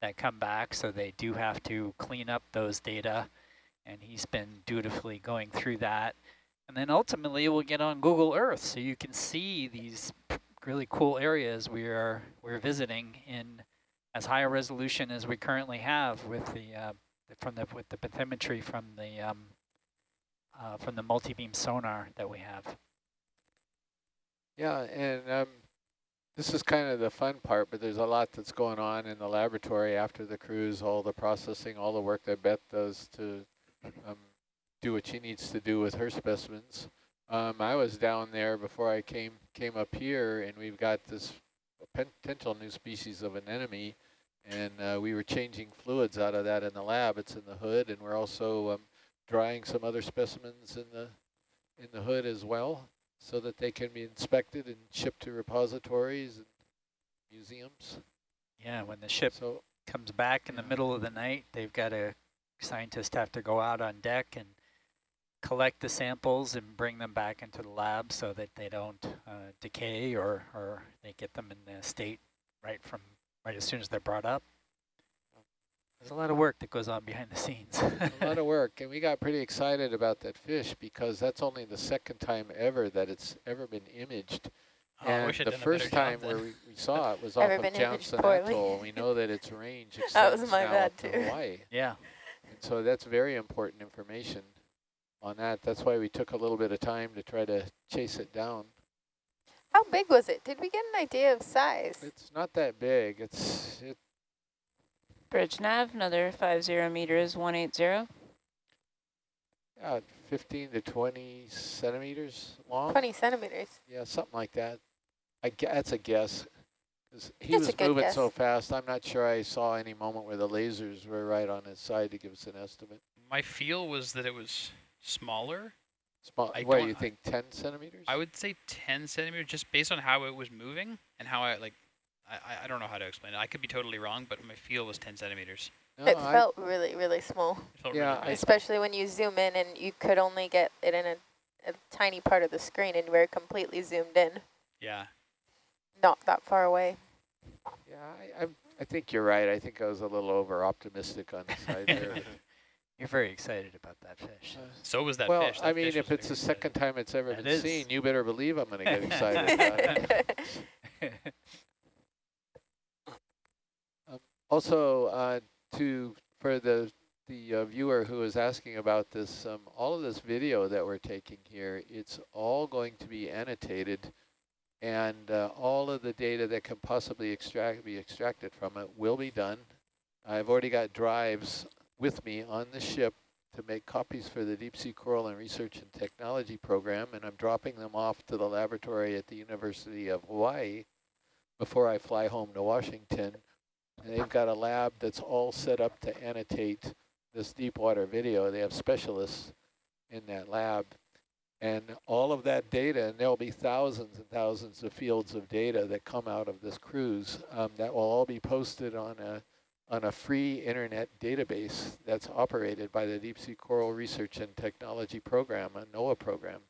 that come back, so they do have to clean up those data, and he's been dutifully going through that. And then ultimately we'll get on Google Earth, so you can see these really cool areas we are we're visiting in as high a resolution as we currently have with the uh, from the with the bathymetry from the um, uh, from the multi-beam sonar that we have. Yeah, and um, this is kind of the fun part, but there's a lot that's going on in the laboratory after the cruise, all the processing, all the work that Beth does to um, do what she needs to do with her specimens. Um, I was down there before I came came up here, and we've got this potential new species of anemone, and uh, we were changing fluids out of that in the lab. It's in the hood, and we're also um, drying some other specimens in the in the hood as well so that they can be inspected and shipped to repositories and museums. Yeah, when the ship So comes back in the middle of the night, they've got a scientist have to go out on deck and collect the samples and bring them back into the lab so that they don't uh, decay or, or they get them in the state right from right as soon as they're brought up. There's a lot of work that goes on behind the scenes. a lot of work, and we got pretty excited about that fish because that's only the second time ever that it's ever been imaged. Oh, and the done a better first time where we, we saw it was off of been Johnson. Atoll, and we know that its range extends That was my now bad up to. Hawaii. yeah. And so that's very important information on that. That's why we took a little bit of time to try to chase it down. How big was it? Did we get an idea of size? It's not that big. It's it Bridge nav, another 50 meters, 180. yeah, uh, 15 to 20 centimeters long. 20 centimeters. Yeah, something like that. I gue- that's a guess. Cause he That's a was good moving guess. so fast. I'm not sure I saw any moment where the lasers were right on his side to give us an estimate. My feel was that it was smaller. Small. I what do you think? 10 centimeters? I would say 10 centimeters, just based on how it was moving and how I like. I, I- I don't know how to explain it. I could be totally wrong, but my feel was 10 centimeters. No, it I- felt really, really small, It felt Yeah, really especially when you zoom in and you could only get it in a, a tiny part of the screen and we're completely zoomed in, Yeah. not that far away. Yeah, I, I, I think you're right. I think I was a little over optimistic on the side there. You're very excited about that fish. Uh, So was that well, fish. I mean, if it's the very second time it's ever It been is. seen, you better believe I'm going to get excited about it. Also, uh, to for the the uh, viewer who is asking about this, um, all of this video that we're taking here, it's all going to be annotated, and uh, all of the data that can possibly extract be extracted from it will be done. I've already got drives with me on the ship to make copies for the Deep Sea Coral and Research and Technology program, and I'm dropping them off to the laboratory at the University of Hawaii before I fly home to Washington. And they've got a lab that's all set up to annotate this deep water video. They have specialists in that lab. And all of that data, and there'll be thousands and thousands of fields of data that come out of this cruise um, that will all be posted on a on a free internet database that's operated by the Deep Sea Coral Research and Technology Program, a NOAA program.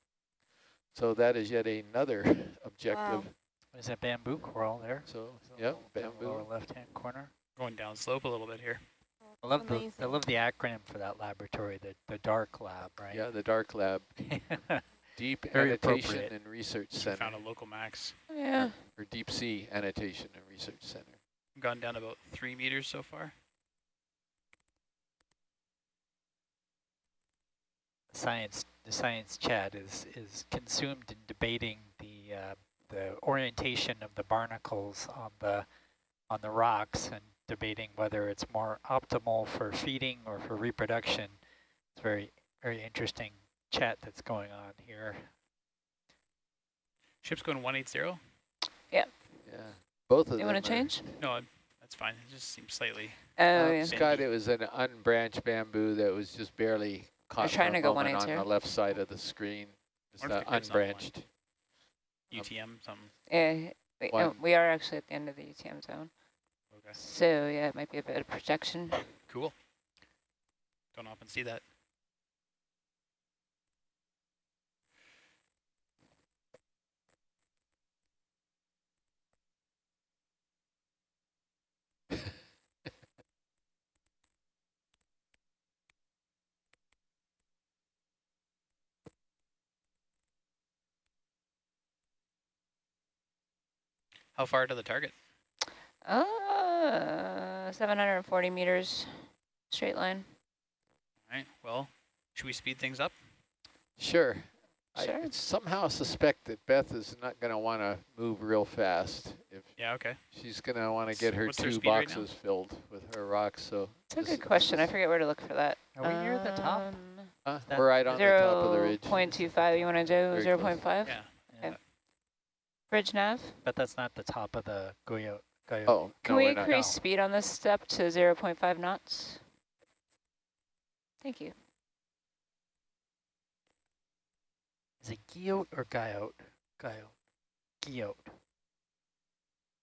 So that is yet another objective. Wow. There's that bamboo coral there. So, So yep, the bamboo. Lower left-hand corner. Going down slope a little bit here. I love the I love the acronym for that laboratory, the the DARC Lab, right? Yeah, the DARC Lab, Deep Very Annotation and Research We Center, found a local max. Yeah. or Deep Sea Annotation and Research Center. Gone down about three meters so far. science the science chat is is consumed in debating the uh, the orientation of the barnacles on the on the rocks and debating whether it's more optimal for feeding or for reproduction. It's very very interesting chat that's going on here. Ship's going 180. Yeah, both of You them. want to change? No, that's fine. It just seems slightly. Oh, Um, yeah. Scott, it was an unbranched bamboo that was just barely caught trying for a to go moment on the left side of the screen. Just Wonder uh, if the grid's not one. unbranched. UTM something. Yeah, we, no, we are actually at the end of the UTM zone. Okay. So yeah, it might be a bit of projection. Cool. Don't often see that. How far to the target? Uh, 740 meters, straight line. All right. Well, should we speed things up? Sure. Sure. I somehow suspect that Beth is not going to want to move real fast. If Yeah. Okay. she's going to want to get her What's their two speed right boxes filled with her rocks. So It's a good question. I forget where to look for that. Are we near the top? Um, uh, we're right on the top of the ridge. 0.25. You want to do 0.5? Yeah. Okay. Bridge nav. But that's not the top of the Goyo. Goyo. Oh, Can no, we we're increase No. speed on this step to 0.5 knots? Thank you. Is it Guyot or Guyot? Guyot. Guyot.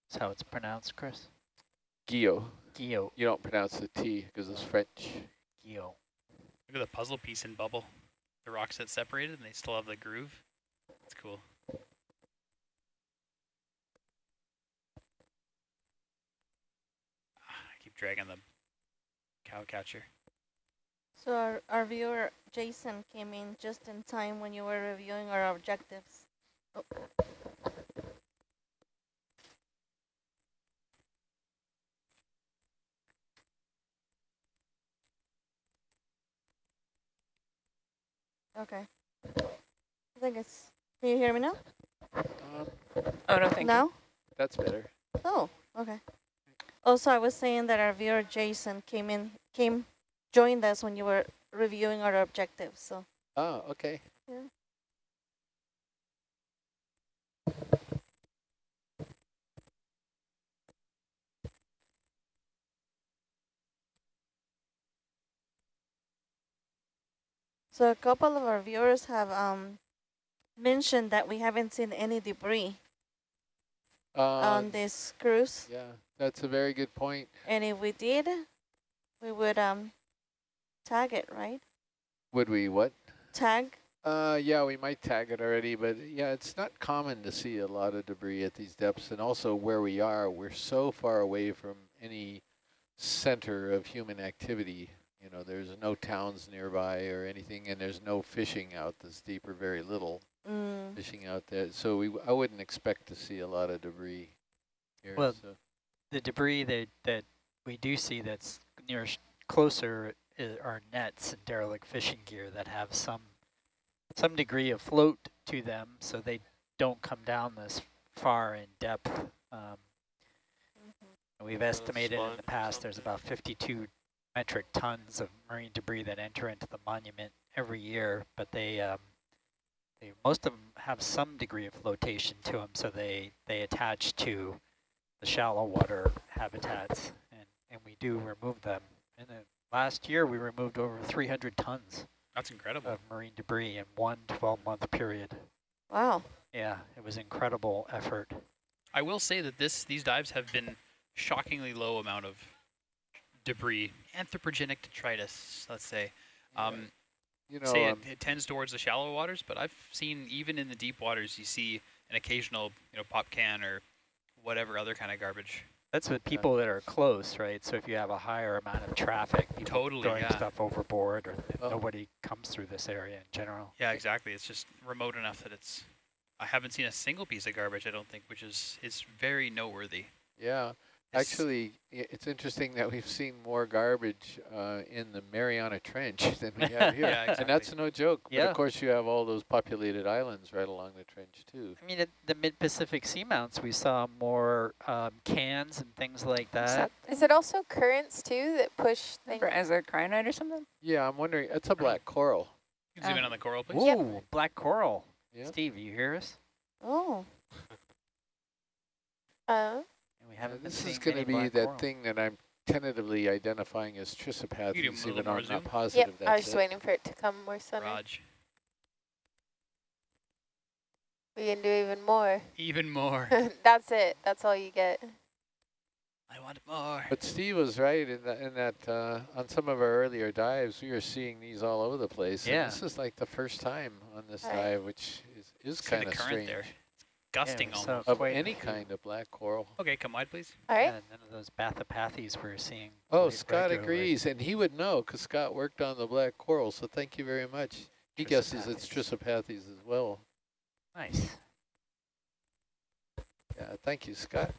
That's how it's pronounced, Chris. Gio. Guyot. You don't pronounce the T because it's French. Guyot. Look at the puzzle piece in bubble. The rocks that separated and they still have the groove. It's cool. Ah, I keep dragging the cow catcher. So our, our viewer, Jason, came in just in time when you were reviewing our objectives. Oh. Okay. I think it's, can you hear me now? Um, Oh, no, thank now? that's better. Oh, okay. Also, I was saying that our viewer Jason came in, came, joined us when you were reviewing our objectives. So Oh, okay. Yeah. So a couple of our viewers have um mentioned that we haven't seen any debris. On Um, this cruise? yeah, that's a very good point. And if we did, we would um tag it, right? Would we what? Tag. Uh, yeah, we might tag it already, but yeah, it's not common to see a lot of debris at these depths, and also where we are, we're so far away from any center of human activity. You know, there's no towns nearby or anything, and there's no fishing out this deep or very little Mm. fishing out there. So we, I wouldn't expect to see a lot of debris here. Well, so. The debris that, that we do see that's near closer are nets and derelict fishing gear that have some some degree of float to them, so they don't come down this far in depth. Um, and we've estimated in the past there's about 52 metric tons of marine debris that enter into the monument every year, but they, um, they most of them have some degree of flotation to them, so they, they attach to the shallow water habitats, and, and we do remove them. And then last year, we removed over 300 tons That's incredible. of marine debris in one 12-month period. Wow. Yeah, it was incredible effort. I will say that this these dives have been shockingly low amount of debris, anthropogenic detritus, let's say. Um, You know, say it, um, it tends towards the shallow waters, but I've seen even in the deep waters, you see an occasional, you know, pop can or whatever other kind of garbage. That's with people that are close, right? So if you have a higher amount of traffic, people Totally, throwing yeah. stuff overboard, or Oh. nobody comes through this area in general. Yeah, exactly. It's just remote enough that it's. I haven't seen a single piece of garbage. I don't think, which is is very noteworthy. yeah. It's- Actually, it's interesting that we've seen more garbage uh, in the Mariana Trench than we have here. Yeah, And that's no joke. But of course, you have all those populated islands right along the trench, too. I mean, at the mid-Pacific seamounts, we saw more um, cans and things like that. Is it also currents too that push things? As a cyanide or something? Yeah, I'm wondering, it's a black coral. You can zoom in Uh, on the coral, please. Ooh, Yep. black coral. Yeah. Steve, you hear us? Oh. Uh, We haven't been this is going to be that coral. thing that I'm tentatively identifying as You do a Trissopathes, little even though I'm not positive yep, that's I was just it. waiting for it to come more center. Raj. We can do even more. Even more. That's it. That's all you get. I want more. But Steve was right in that, in that uh, on some of our earlier dives, we were seeing these all over the place. and Yeah. this is like the first time on this Right. dive, which is, is kind of strange. there. Gusting so- almost. Of any kind of black coral. Okay, come wide, please. All right. Yeah, none of those Bathypathes we're seeing. Oh, Scott regularly. agrees, and he would know because Scott worked on the black coral, so thank you very much. He guesses it's Trissopathes as well. Nice. Yeah, thank you, Scott.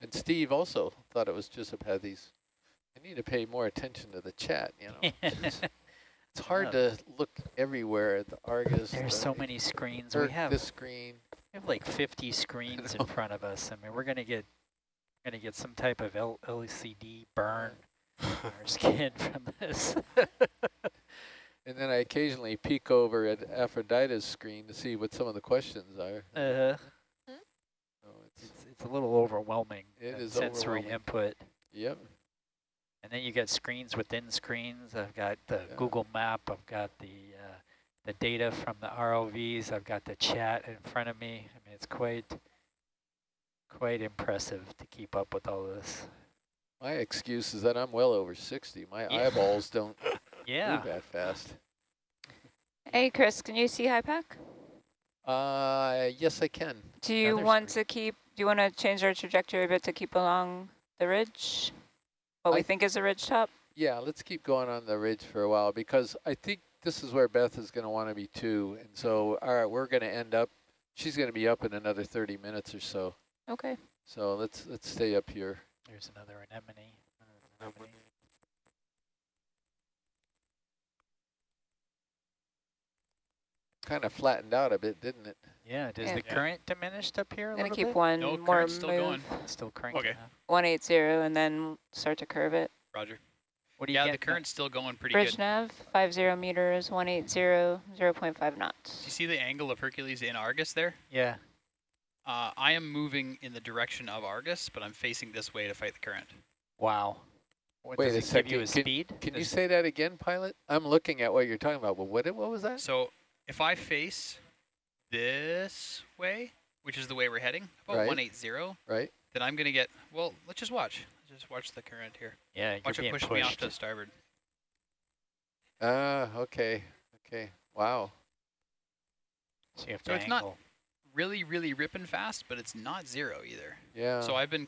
And Steve also thought it was Trissopathes. I need to pay more attention to the chat, you know. It's, it's hard to look everywhere at the Argus. There's the so many screens. We have, this screen. we have like 50 screens in front of us. I mean, we're gonna get gonna get some type of L LCD burn on our skin from this. And then I occasionally peek over at Aphrodite's screen to see what some of the questions are. uh, So it's, it's, it's a little overwhelming. It is sensory overwhelming. input. yep. And then you got screens within screens. I've got the Yeah. Google Map. I've got the uh, the data from the ROVs. I've got the chat in front of me. I mean, it's quite quite impressive to keep up with all this. My excuse is that I'm well over 60. My Yeah. eyeballs don't Yeah. move that fast. Hey, Chris, can you see HYPACK? Uh, yes, I can. Do you Another want screen. to keep, do you want to change our trajectory a bit to keep along the ridge? What we I- think is a ridge top? Yeah, let's keep going on the ridge for a while because I think this is where Beth is going to want to be too. And so, mm-hmm. all right, we're going to end up, she's going to be up in another 30 minutes or so. Okay. So let's let's stay up here. There's another anemone. another anemone. Kind of flattened out a bit, didn't it? Yeah. Does Yeah. the Yeah. current diminished up here a Gonna little keep bit? one No, more current's still move. going. It's still cranking. Okay. up. 180 and then start to curve it. Roger. What do you Yeah, the current's still going pretty Bridge good. nav, 50 meters, 180, 0.5 knots. Do you see the angle of Hercules in Argus there? Yeah. Uh, I am moving in the direction of Argus, but I'm facing this way to fight the current. Wow. What, Wait does a it give second, you a can- speed? Can you say that again, pilot? I'm looking at what you're talking about, but what, what was that? So if I face this way, which is the way we're heading, about Right. 180, Right? then I'm going to get, well, let's just watch. Let's Just watch the current here. Yeah, you're Watch it push pushed. me off to starboard. Ah, okay, okay, wow. so you have So to it's not- Really, really ripping fast, but it's not zero either. Yeah. So I've been